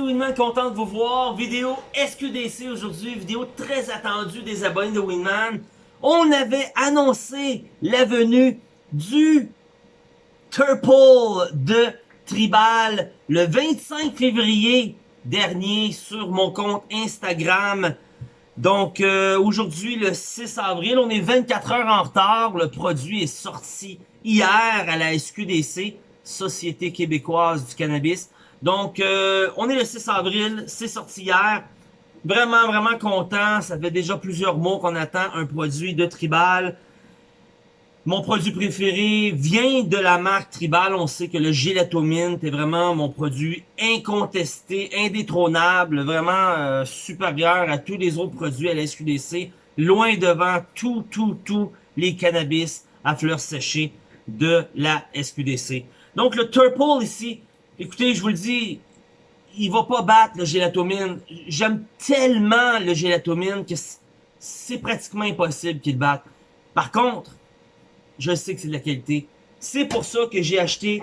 Winman, content de vous voir. Vidéo SQDC aujourd'hui, vidéo très attendue des abonnés de Winman. On avait annoncé la venue du Turple de Tribal le 25 février dernier sur mon compte Instagram. Donc euh, aujourd'hui le 6 avril, on est 24 heures en retard. Le produit est sorti hier à la SQDC, Société québécoise du cannabis. Donc, euh, on est le 6 avril, c'est sorti hier. Vraiment, vraiment content. Ça fait déjà plusieurs mois qu'on attend un produit de Tribal. Mon produit préféré vient de la marque Tribal. On sait que le Gelatomint est vraiment mon produit incontesté, indétrônable, vraiment euh, supérieur à tous les autres produits à la SQDC. Loin devant tout, tout, tout les cannabis à fleurs séchées de la SQDC. Donc le Turple ici, Écoutez, je vous le dis, il va pas battre le gélatomine. J'aime tellement le gélatomine que c'est pratiquement impossible qu'il batte. Par contre, je sais que c'est de la qualité. C'est pour ça que j'ai acheté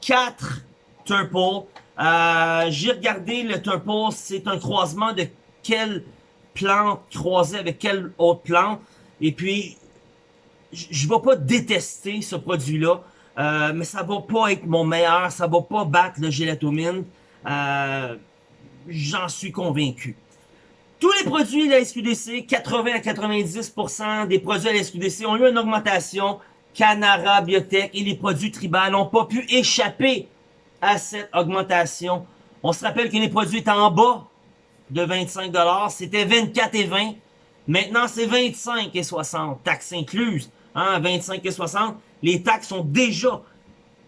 4 Turple. Euh, j'ai regardé le Turple, c'est un croisement de quelle plante croisée avec quelle autre plante. Et puis, je ne vais pas détester ce produit-là. Euh, mais ça va pas être mon meilleur, ça va pas battre le gélatomine. Euh, J'en suis convaincu. Tous les produits de la SQDC, 80 à 90% des produits de la SQDC ont eu une augmentation. Canara, Biotech et les produits tribal n'ont pas pu échapper à cette augmentation. On se rappelle que les produits étaient en bas de 25$, c'était 24 et 20. Maintenant, c'est 25 et 60, taxes incluses. Hein, 25 et 60 les taxes sont déjà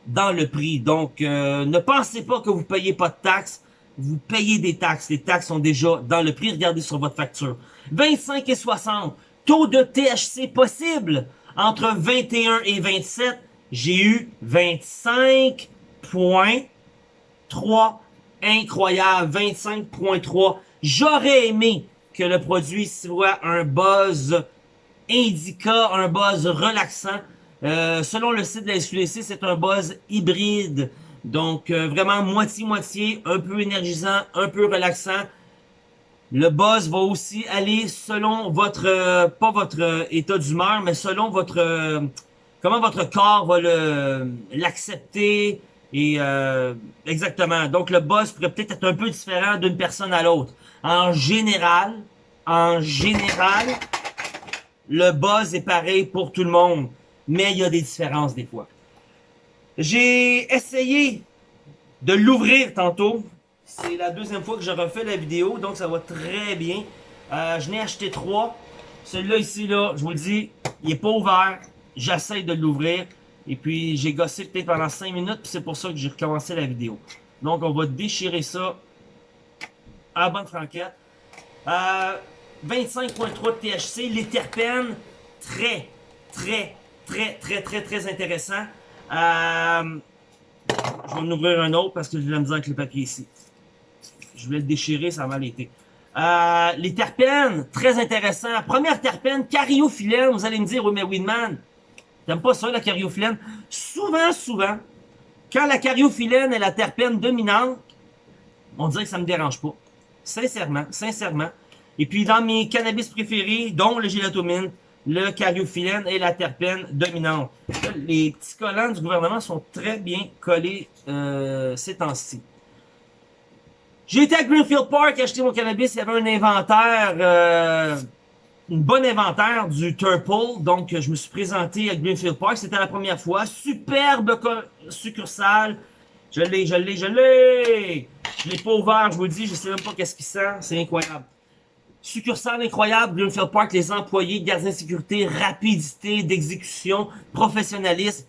dans le prix. Donc, euh, ne pensez pas que vous payez pas de taxes. Vous payez des taxes. Les taxes sont déjà dans le prix. Regardez sur votre facture. 25 et 60. Taux de THC possible entre 21 et 27. J'ai eu 25.3. Incroyable. 25.3. J'aurais aimé que le produit soit un buzz indica, un buzz relaxant. Euh, selon le site de la SQDC, c'est un buzz hybride. Donc, euh, vraiment moitié-moitié, un peu énergisant, un peu relaxant. Le buzz va aussi aller selon votre, euh, pas votre état d'humeur, mais selon votre, comment votre corps va l'accepter. Et exactement. Donc, le buzz pourrait peut-être être un peu différent d'une personne à l'autre. En général, en général, le buzz est pareil pour tout le monde mais il y a des différences des fois. J'ai essayé de l'ouvrir tantôt. C'est la deuxième fois que je refais la vidéo, donc ça va très bien. Euh, je n'ai acheté trois. Celui-là ici, là, je vous le dis, il n'est pas ouvert. J'essaie de l'ouvrir. Et puis, j'ai gossé peut-être pendant 5 minutes, puis c'est pour ça que j'ai recommencé la vidéo. Donc, on va déchirer ça à bonne franquette. Euh, 25.3 de THC, les terpènes, très, très, très, très, très, très intéressant. Euh, je vais en ouvrir un autre parce que j'ai la misère avec le papier ici. Je vais le déchirer, ça va mal été. Euh, les terpènes, très intéressant. Première terpène, cariophyllène. Vous allez me dire, oui, mais Winman, t'aimes pas ça, la cariophyllène? Souvent, souvent, quand la cariophyllène est la terpène dominante, on dirait que ça me dérange pas. Sincèrement, sincèrement. Et puis, dans mes cannabis préférés, dont le gélatomine, le cariophyllène et la terpène dominante. Les petits collants du gouvernement sont très bien collés euh, ces temps-ci. J'ai été à Greenfield Park acheter mon cannabis. Il y avait un inventaire, euh, une bonne inventaire du Turple. Donc, je me suis présenté à Greenfield Park. C'était la première fois. Superbe succursale. Je l'ai, je l'ai, je l'ai. Je l'ai pas ouvert, je vous le dis. Je sais même pas qu'est-ce qui sent. C'est incroyable. Succursale incroyable, Greenfield Park, les employés, gardiens de sécurité, rapidité d'exécution, professionnalisme.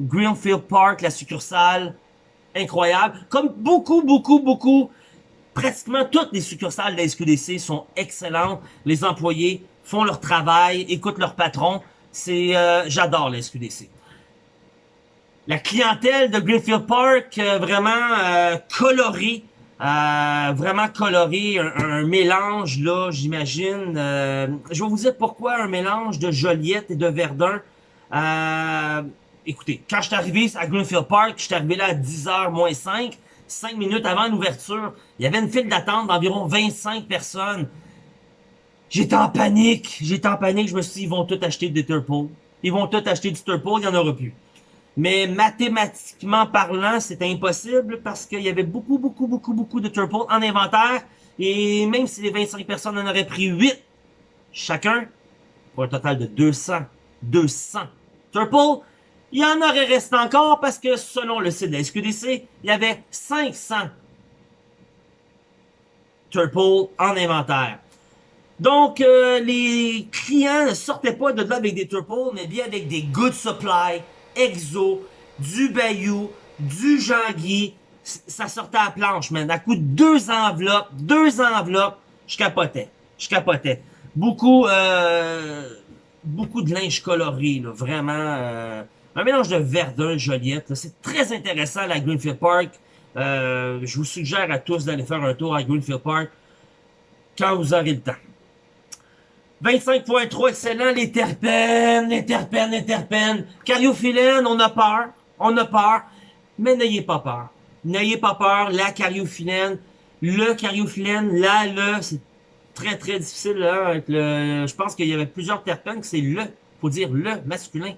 Greenfield Park, la succursale, incroyable. Comme beaucoup, beaucoup, beaucoup, pratiquement toutes les succursales de la SQDC sont excellentes. Les employés font leur travail, écoutent leur patron. C'est, euh, j'adore la SQDC. La clientèle de Greenfield Park, euh, vraiment euh, colorée, vraiment coloré, un, mélange là, j'imagine. Euh, je vais vous dire pourquoi un mélange de Joliette et de Verdun. Euh, écoutez, quand je suis arrivé à Greenfield Park, je suis arrivé là à 10h moins 5. 5 minutes avant l'ouverture. Il y avait une file d'attente d'environ 25 personnes. J'étais en panique. J'étais en panique. Je me suis dit, ils vont tout acheter des Turple. Ils vont tout acheter du Turple. Il n'y en aura plus. Mais mathématiquement parlant, c'était impossible parce qu'il y avait beaucoup, beaucoup, beaucoup, beaucoup de Turple en inventaire. Et même si les 25 personnes en auraient pris 8 chacun, pour un total de 200, 200 Turple, il y en aurait resté encore parce que selon le site de la SQDC, il y avait 500 Turple en inventaire. Donc, euh, les clients ne sortaient pas de là avec des Turple, mais bien avec des Good Supply, Exo, du Bayou, du Jean-Guy. Ça sortait à la planche, man. À coup de deux enveloppes, deux enveloppes, je capotais. Je capotais. Beaucoup, euh, beaucoup de linge coloré, vraiment. Euh, un mélange de Verdun, Joliette. C'est très intéressant, la Greenfield Park. Euh, je vous suggère à tous d'aller faire un tour à Greenfield Park quand vous aurez le temps. 25.3, excellent, les terpènes, les terpènes, les terpènes. Cariophyllène, on a peur, on a peur, mais n'ayez pas peur. N'ayez pas peur, la cariophyllène, le cariophyllène, là, le, c'est très très difficile, là, avec le, je pense qu'il y avait plusieurs terpènes, c'est le, faut dire le, masculin.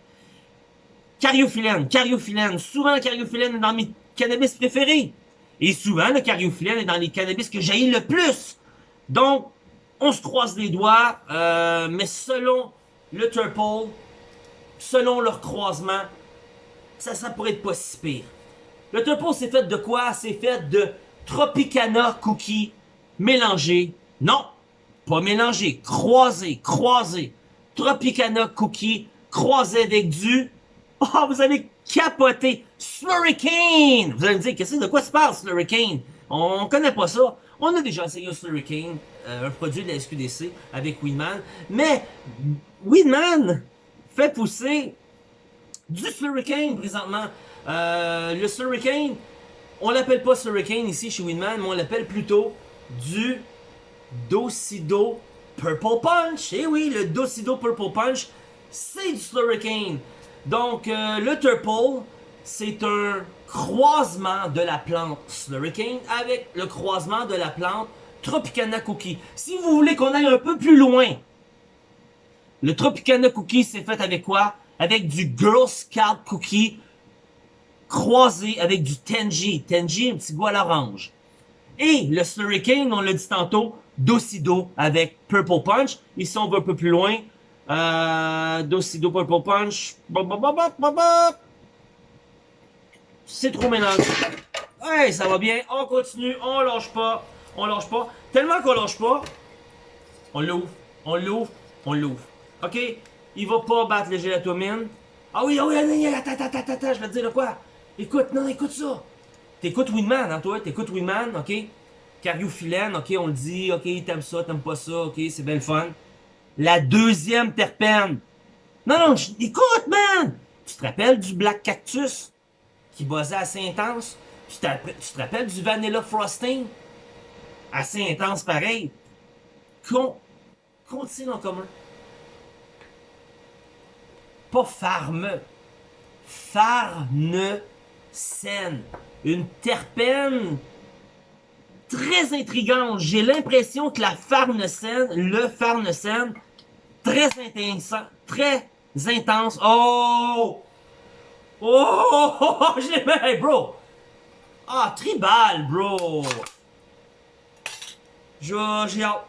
Cariophyllène, cariophyllène, souvent le cariophyllène est dans mes cannabis préférés. Et souvent, le cariophyllène est dans les cannabis que j'ai le plus. Donc, on se croise les doigts, euh, mais selon le Turple, selon leur croisement, ça, ça pourrait être pas si pire. Le Turple, c'est fait de quoi? C'est fait de Tropicana Cookie mélangé. Non, pas mélangé, croisé, croisé. Tropicana Cookie croisé avec du... Oh, vous allez capoter! Slurricane! Vous allez me dire, qu'est-ce que de quoi se parle, Slurricane? On connaît pas ça. On a déjà essayé Slurricane, un produit de la SQDC avec Weedman, mais Weedman fait pousser du Slurricane présentement. Euh, le Slurricane, on l'appelle pas Slurricane ici chez Weedman, mais on l'appelle plutôt du Docido Purple Punch. Eh oui, le Docido Purple Punch, c'est du Slurricane. Donc, euh, le Turple, c'est un croisement de la plante Slurricane avec le croisement de la plante Tropicana Cookie. Si vous voulez qu'on aille un peu plus loin, le Tropicana Cookie c'est fait avec quoi? Avec du Girl Scout Cookie croisé avec du Tenji. Tenji, un petit goût à l'orange. Et le Slurricane, on l'a dit tantôt, Docido avec Purple Punch. Ici, on va un peu plus loin. Euh, Docido Purple Punch c'est trop mélangé. Hey, ça va bien, on continue, on lâche pas, on lâche pas. Tellement qu'on lâche pas, on l'ouvre, on l'ouvre, on l'ouvre. Ok? Il va pas battre le gélatomine. Ah oui, ah oui, attends, attends, attends, attends, je vais te dire de quoi. Écoute, non, écoute ça. T'écoutes Winman, hein, toi? T'écoutes Winman, ok? Cariophyllène, ok, on le dit, ok, t'aimes ça, t'aimes pas ça, ok, c'est belle fun. La deuxième terpène. Non, non, écoute, man! Tu te rappelles du Black Cactus? qui buzzait assez intense. Tu, tu te rappelles du Vanilla Frosting? Assez intense pareil. Qu'ont-ils en commun? Pas farme. Farnesène. Une terpène très intrigante. J'ai l'impression que la farnesène, le farnesène, très intense, très intense. Oh! Oh, je l'ai mis, bro. Ah, tribal, bro. J'ai hâte.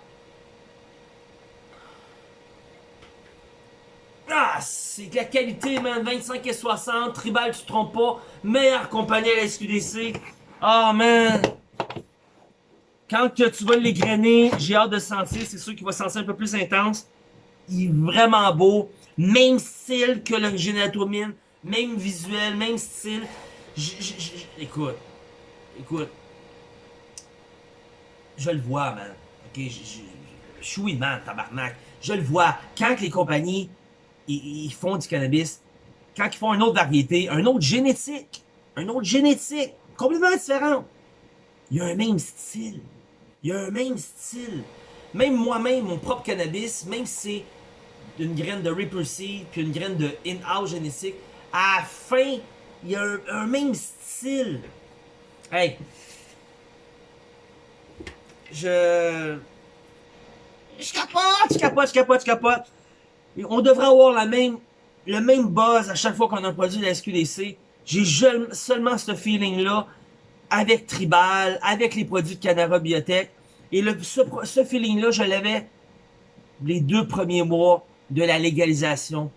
Ah, c'est de la qualité, man. 25 et 60. Tribal, tu te trompes pas. Meilleure compagnie à la SQDC. Ah, man. Quand tu vas les grainer, j'ai hâte de sentir. C'est sûr qu'il va sentir un peu plus intense. Il est vraiment beau. Même style que l'original Atomine même visuel, même style. écoute, écoute, je le vois, man. Ok, je suis tabarnak. Je le vois. Quand les compagnies, ils, font du cannabis, quand ils font une autre variété, un autre génétique, un autre génétique, complètement différent, il y a un même style. Il y a un même style. Même moi-même, mon propre cannabis, même si c'est une graine de Reaper Seed, puis une graine de in-house génétique, à la fin, il y a un, même style. Hey, je... Je capote, je capote, je capote, je capote. On devrait avoir la même, le même buzz à chaque fois qu'on a un produit de la SQDC. J'ai seulement ce feeling-là avec Tribal, avec les produits de Canara Biotech. Et ce, feeling-là, je l'avais les deux premiers mois de la légalisation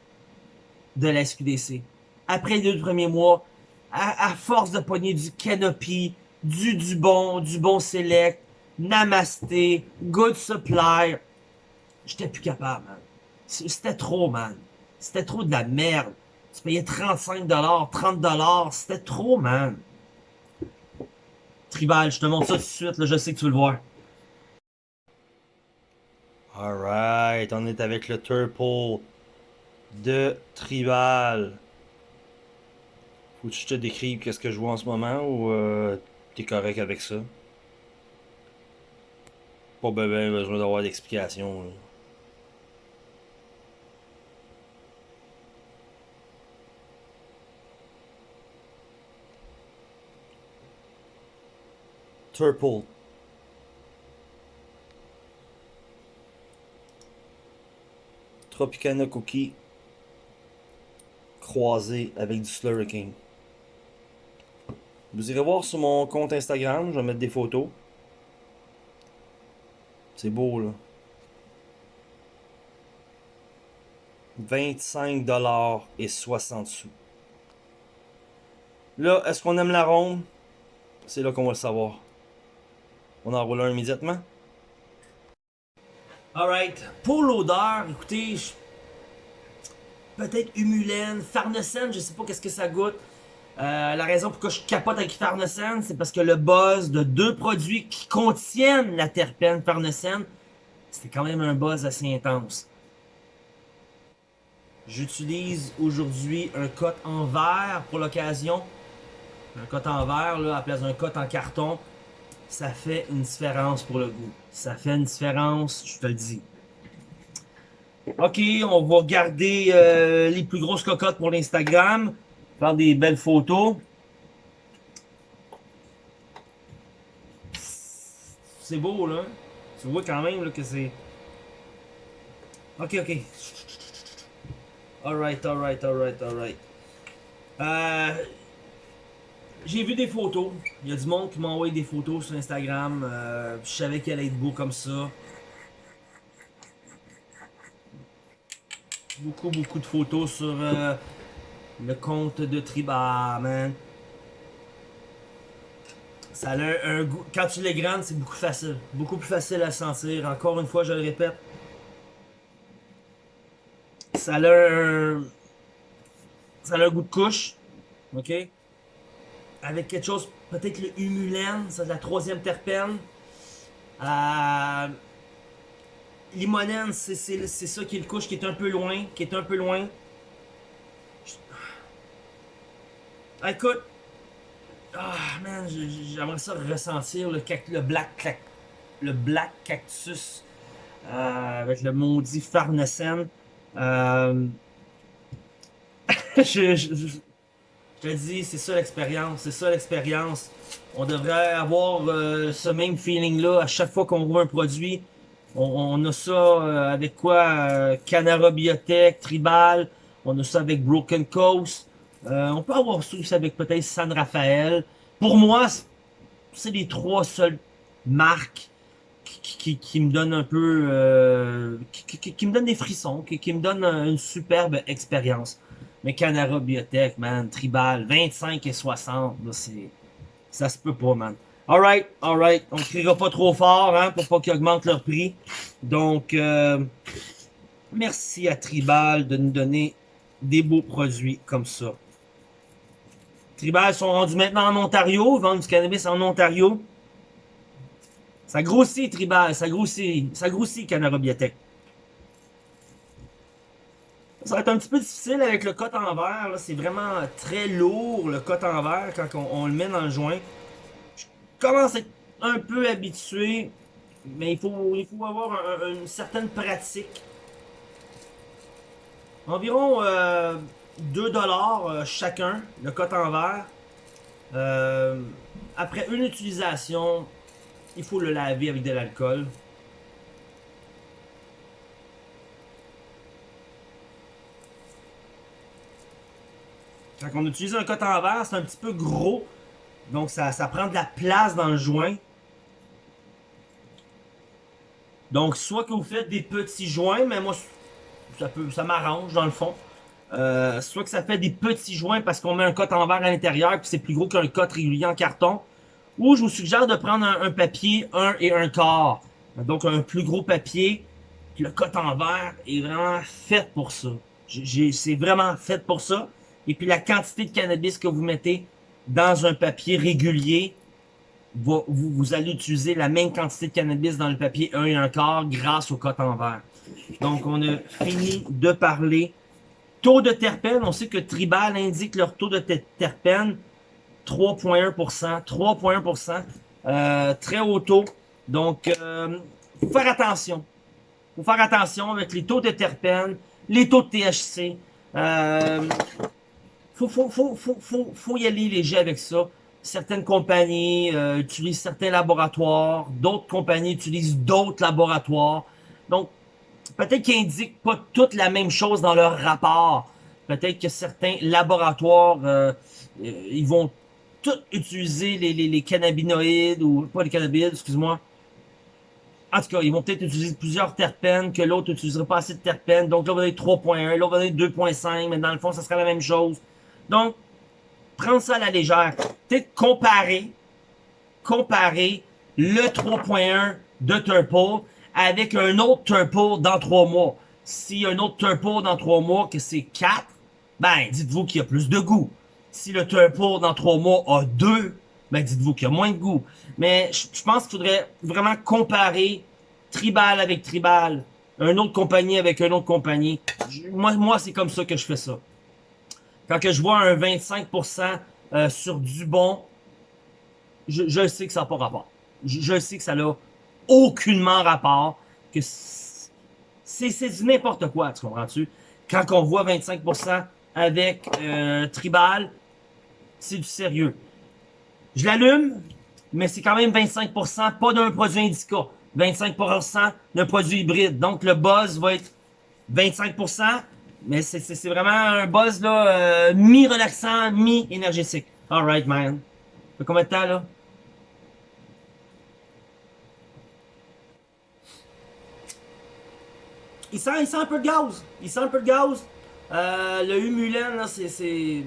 de la SQDC. Après les deux premiers mois, à, force de pogner du Canopy, du Dubon, du Bon Select, Namasté, Good Supply, j'étais plus capable, man. C'était trop, man. C'était trop de la merde. Tu payais 35$, 30$, c'était trop, man. Tribal, je te montre ça tout de suite, je sais que tu veux le voir. Alright, on est avec le Turple de Tribal. Faut que je te décrive qu'est-ce que je vois en ce moment ou euh, t'es correct avec ça? Pas ben besoin d'avoir d'explication. Turple. Tropicana Cookie croisé avec du Slurricane. Vous irez voir sur mon compte Instagram, je vais mettre des photos. C'est beau là. 25$ et 60 sous. Là, est-ce qu'on aime l'arôme? C'est là qu'on va le savoir. On en roule un immédiatement. Alright. Pour l'odeur, écoutez, peut-être humulène, farnesène, je sais pas qu'est-ce que ça goûte. Euh, la raison pourquoi je capote avec farnesène, c'est parce que le buzz de deux produits qui contiennent la terpène farnesène, c'était quand même un buzz assez intense. J'utilise aujourd'hui un cote en verre pour l'occasion. Un cote en verre, là, à la place d'un cote en carton ça fait une différence pour le goût. Ça fait une différence, je te le dis. Ok, on va garder euh, les plus grosses cocottes pour l'Instagram. Des belles photos. C'est beau, là. Tu vois quand même là, que c'est... Ok, ok. Alright, alright, alright, alright. Euh, j'ai vu des photos. Il y a du monde qui m'a envoyé des photos sur Instagram. Euh, je savais qu'elle allait être beau comme ça. Beaucoup, beaucoup de photos sur euh, le compte de Triba, man. Ça a un, goût. Quand tu les grandes, c'est beaucoup facile. Beaucoup plus facile à sentir. Encore une fois, je le répète. Ça a un. Ça a un goût de couche. OK? avec quelque chose, peut-être le humulène, c'est la troisième terpène. Euh, limonène, c'est ça qui est le couche qui est un peu loin, qui est un peu loin. Écoute, ah man, j'aimerais ça ressentir le, le black le black cactus euh, avec le maudit farnesène. Euh, je, te dis, c'est ça l'expérience, c'est ça l'expérience. On devrait avoir euh, ce même feeling-là à chaque fois qu'on voit un produit. On, a ça avec quoi Canara Biotech, Tribal, on a ça avec Broken Coast. On peut avoir aussi avec peut-être San Rafael. Pour moi, c'est les trois seules marques qui, me donnent un peu... Qui, qui, me donnent des frissons, qui, me donnent une superbe expérience. Mais Canara Biotech, man, Tribal, 25 et 60, c'est... Ça se peut pas, man. Alright, alright. On criera pas trop fort, hein, pour pas qu'ils augmentent leur prix. Donc, euh, merci à Tribal de nous donner des beaux produits comme ça. Tribal sont rendus maintenant en Ontario, vendent du cannabis en Ontario. Ça grossit, Tribal, ça grossit, ça grossit, Canara Biotech. Ça va être un petit peu difficile avec le cote en verre. C'est vraiment très lourd le cote en verre quand on, le met dans le joint. Je commence à être un peu habitué, mais il faut, il faut avoir une certaine pratique. Environ 2$ euh, euh, chacun, le cote en verre. Euh, après une utilisation, il faut le laver avec de l'alcool. Quand on utilise un coton verre, c'est un petit peu gros. Donc ça, ça prend de la place dans le joint. Donc soit que vous faites des petits joints, mais moi ça peut ça m'arrange dans le fond. Euh, soit que ça fait des petits joints parce qu'on met un coton verre à l'intérieur puis c'est plus gros qu'un cote régulier en carton. Ou je vous suggère de prendre un, papier 1 et un quart. Donc un plus gros papier. le coton verre est vraiment fait pour ça. C'est vraiment fait pour ça. Et puis la quantité de cannabis que vous mettez dans un papier régulier, vous, vous, allez utiliser la même quantité de cannabis dans le papier 1 et un quart grâce au coton vert. Donc on a fini de parler. Taux de terpène, on sait que Tribal indique leur taux de terpène 3,1%. 3,1%. Euh, très haut taux. Donc, euh, faut faire attention. faut faire attention avec les taux de terpènes, les taux de THC. Euh, faut, faut, faut, faut, faut, y aller léger avec ça. Certaines compagnies euh, utilisent certains laboratoires, d'autres compagnies utilisent d'autres laboratoires. Donc, peut-être qu'ils indiquent pas toutes la même chose dans leur rapport. Peut-être que certains laboratoires, euh, euh, ils vont tous utiliser les, les, les, cannabinoïdes, ou pas les cannabinoïdes, excuse-moi. En tout cas, ils vont peut-être utiliser plusieurs terpènes que l'autre n'utiliserait pas assez de terpènes. Donc là, on va dire 3.1, l'autre va dire 2.5, mais dans le fond, ça serait la même chose. Donc, prends ça à la légère. Peut-être comparer, comparer le 3.1 de Turple avec un autre Turple dans 3 mois. Si un autre Turple dans 3 mois, que c'est 4, ben, dites-vous qu'il y a plus de goût. Si le Turple dans 3 mois a 2, ben, dites-vous qu'il y a moins de goût. Mais je pense qu'il faudrait vraiment comparer Tribal avec Tribal, une autre compagnie avec une autre compagnie. Moi, moi c'est comme ça que je fais ça. Quand que je vois un 25% euh, sur du bon, je, je, sais que ça n'a pas rapport. Je, je, sais que ça n'a aucunement rapport. Que c'est du n'importe quoi, tu comprends-tu? Quand on voit 25% avec euh, Tribal, c'est du sérieux. Je l'allume, mais c'est quand même 25%, pas d'un produit indica. 25% d'un produit hybride. Donc le buzz va être 25%, mais c'est vraiment un buzz là, euh, mi-relaxant, mi-énergétique. Alright, man. Ça fait combien de temps, là? Il sent, il sent un peu de gaz. Il sent un peu de gaz. Euh, le Humulen. C'est...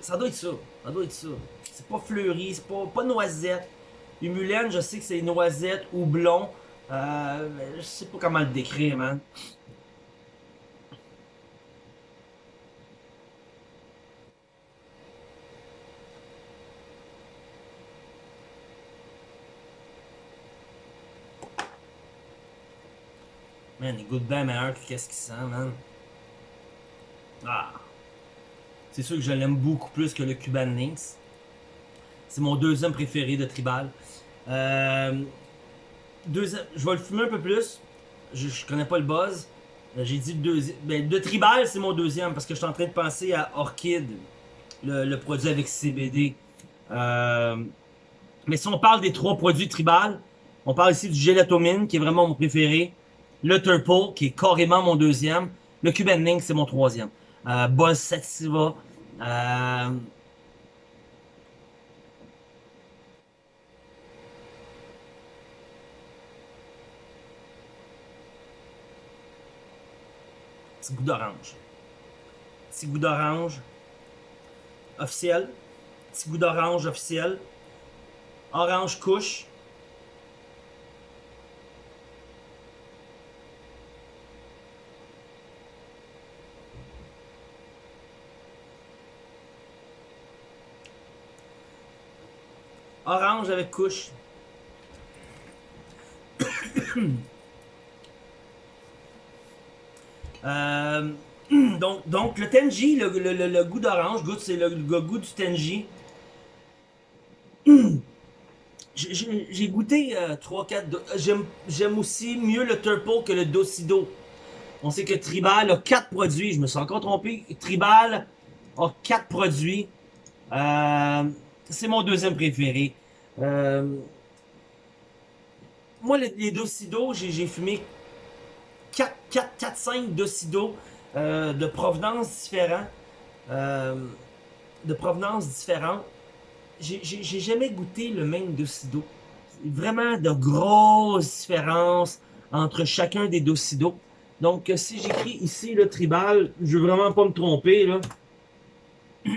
Ça doit être ça. Ça doit être ça. C'est pas fleuri, c'est pas, pas noisette. Humulen, je sais que c'est noisette ou blond. Euh, je sais pas comment le décrire, man. Man, il goûte bien meilleur que qu'est-ce qu'il sent, man. Ah. C'est sûr que je l'aime beaucoup plus que le Cuban Links. C'est mon deuxième préféré de Tribal. Euh, je vais le fumer un peu plus. Je, connais pas le buzz. Euh, j'ai dit le deuxième. Ben, de Tribal, c'est mon deuxième parce que je suis en train de penser à Orchid, le, produit avec CBD. Euh, mais si on parle des trois produits Tribal, on parle ici du Gelatomine qui est vraiment mon préféré. Le Turple, qui est carrément mon deuxième. Le Cuban Link, c'est mon troisième. Euh, Buzz Sativa. Euh... Petit goût d'orange. Petit goût d'orange. Officiel. Petit goût d'orange officiel. Orange couche. Avec couche. Euh, donc, donc, le Tenji, le, goût d'orange, c'est le, goût du Tenji. J'ai goûté 3-4... Euh, j'aime aussi mieux le Turple que le Docido. On sait que Tribal a 4 produits. Je me suis encore trompé. Tribal a 4 produits. Euh, c'est mon deuxième préféré. Euh, moi, les, les Docido, j'ai fumé 4, 4, 4 5 Docido euh, de provenance différents. Euh, de provenance différente. J'ai jamais goûté le même Docido. Vraiment de grosses différences entre chacun des Docido. Donc, si j'écris ici le tribal, je veux vraiment pas me tromper. Là.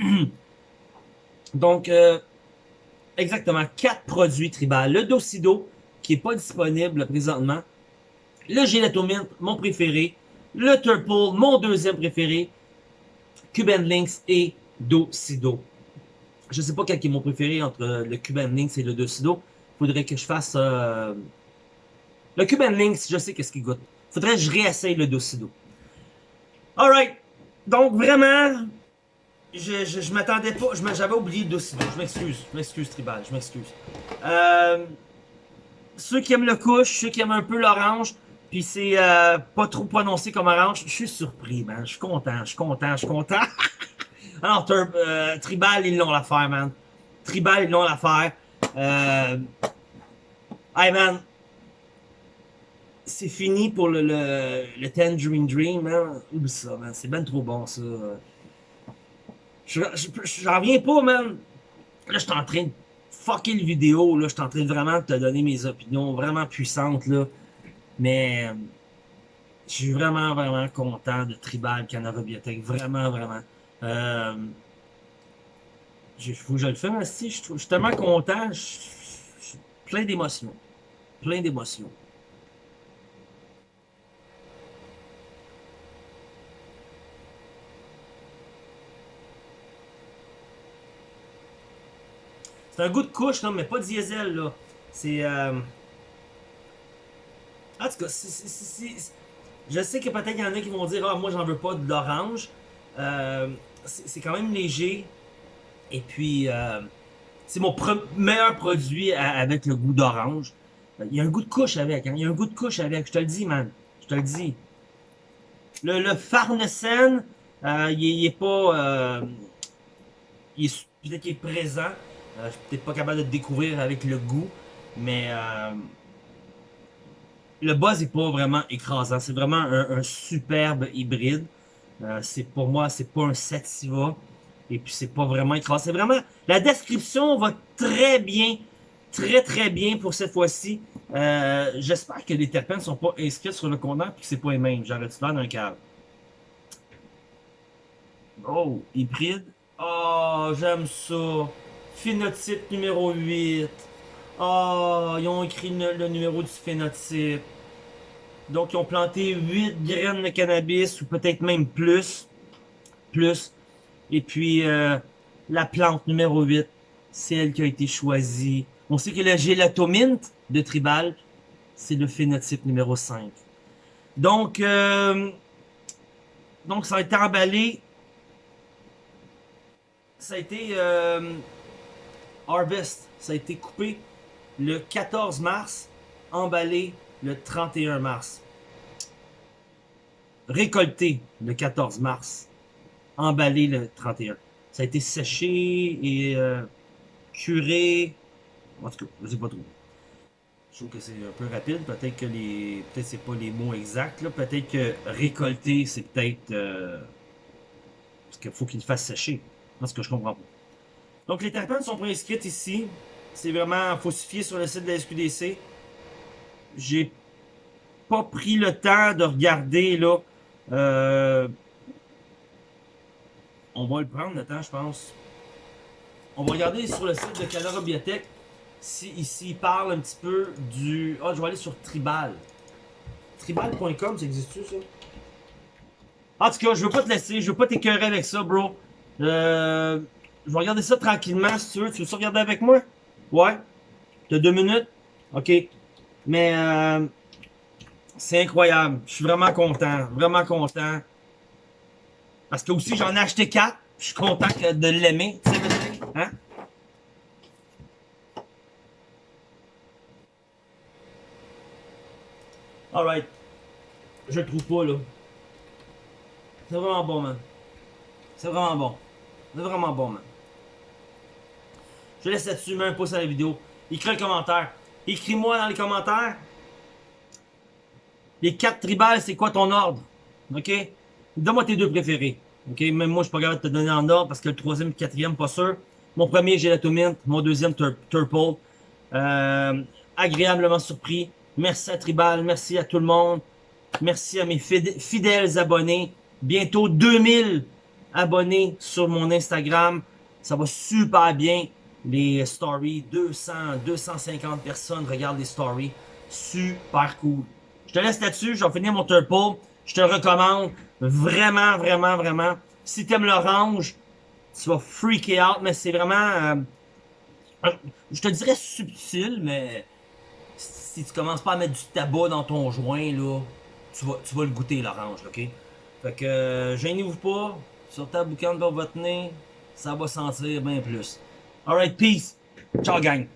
Donc, euh, exactement, quatre produits tribal. Le Docido, qui est pas disponible présentement. Le Gelatomint, mon préféré. Le Turple, mon deuxième préféré. Cuban Links et Docido. Je sais pas quel est mon préféré entre le Cuban Links et le Docido. Faudrait que je fasse... Euh... Le Cuban Links, je sais qu'est-ce qu'il goûte. Faudrait que je réessaye le Docido. Alright. Donc, vraiment, je, je, m'attendais pas. J'avais oublié Docido. Je m'excuse. Je m'excuse, Tribal. Je m'excuse. Euh, ceux qui aiment le couche, ceux qui aiment un peu l'orange, puis c'est euh, pas trop prononcé comme orange, je suis surpris, man. Je suis content, je suis content, je suis content. Alors, euh, Tribal, ils l'ont l'affaire, man. Tribal, ils l'ont l'affaire. Euh... Hey, man. C'est fini pour le, le, le Tangerine Dream, man. Oublie ça, man. C'est ben trop bon, ça. J'en reviens pas, man. Là, je suis en train de fucker le vidéo, là. Je suis en train de vraiment te donner mes opinions vraiment puissantes, là. Mais... Je suis vraiment, vraiment content de Tribal Canara Biotech. Vraiment, vraiment. Euh, je, je le fasse, mais si, je, je, suis tellement content. Je, je, plein d'émotions. Plein d'émotions. C'est un goût de couche, non, mais pas diesel, là. C'est... Euh... En tout cas. Je sais que peut-être qu'il y en a qui vont dire « Ah, moi, j'en veux pas de l'orange. Euh, » c'est quand même léger. Et puis, euh, c'est mon meilleur produit avec le goût d'orange. Il y a un goût de couche avec, hein? Il y a un goût de couche avec, je te le dis, man. Je te le dis. Le, le Farnesen, euh, il, est pas... Euh, il est peut-être qu'il est présent. Euh, je suis peut-être pas capable de le découvrir avec le goût. Mais... Euh, le buzz est pas vraiment écrasant. C'est vraiment un, superbe hybride. Euh, pour moi, c'est pas un sativa. Et puis c'est pas vraiment écrasé. C'est vraiment. La description va très bien. Très très bien pour cette fois-ci. Euh, J'espère que les terpènes sont pas inscrits sur le contenant et que c'est pas les mêmes. J'arrête de d'un câble? Oh, hybride? Oh, j'aime ça. Phénotype numéro 8. Oh, ils ont écrit le, numéro du phénotype. Donc, ils ont planté 8 graines de cannabis, ou peut-être même plus. Plus. Et puis, euh, la plante numéro 8, c'est elle qui a été choisie. On sait que le gélatomint de Tribal, c'est le phénotype numéro 5. Donc, euh, donc ça a été emballé. Ça a été euh, harvest. Ça a été coupé le 14 mars, emballé le 31 mars. Récolté le 14 mars. Emballé le 31. Ça a été séché et euh, curé. En tout cas, je sais pas trop. Je trouve que c'est un peu rapide. Peut-être que les. Peut-être c'est pas les mots exacts. Peut-être que récolter, c'est peut-être. Euh, parce qu'il faut qu'il fasse sécher. Parce que je comprends pas. Donc les terpènes sont inscrites ici. C'est vraiment falsifié sur le site de la SQDC j'ai pas pris le temps de regarder, là. Euh, on va le prendre le temps, je pense. On va regarder sur le site de Canara Biotech si ici il parle un petit peu du... Ah, je vais aller sur Tribal. Tribal.com, ça existe-tu, ça? En tout cas, je veux pas te laisser, je veux pas t'écœurer avec ça, bro. Euh, je vais regarder ça tranquillement, si tu veux. Tu veux ça regarder avec moi? Ouais? T'as deux minutes? Ok. Mais euh, c'est incroyable. Je suis vraiment content. Vraiment content. Parce que aussi, j'en ai acheté quatre. Je suis content de l'aimer. Tu sais, hein? Alright. Je le trouve pas, là. C'est vraiment bon, man. C'est vraiment bon. C'est vraiment bon, man. Je laisse là-dessus, mets un pouce à la vidéo. écris un commentaire. Écris-moi dans les commentaires. Les quatre tribales, c'est quoi ton ordre? OK? Donne-moi tes deux préférés. OK? Même moi, je suis pas capable de te donner en ordre parce que le troisième le quatrième, pas sûr. Mon premier, Gelatomint. Mon deuxième, Turple. Euh, agréablement surpris. Merci à Tribal. Merci à tout le monde. Merci à mes fidèles abonnés. Bientôt 2000 abonnés sur mon Instagram. Ça va super bien. Les stories, 200, 250 personnes regardent les stories. Super cool. Je te laisse là-dessus. Je vais finir mon turple. Je te recommande. Vraiment, vraiment, vraiment. Si t'aimes l'orange, tu vas freaker out. Mais c'est vraiment... Euh, je te dirais subtil, mais... Si tu commences pas à mettre du tabac dans ton joint, là, tu vas, tu vas le goûter, l'orange, ok? Fait que, euh, gênez-vous pas. Sur ta boucane pour votre nez, ça va sentir bien plus. Alright, peace. Ciao, gang.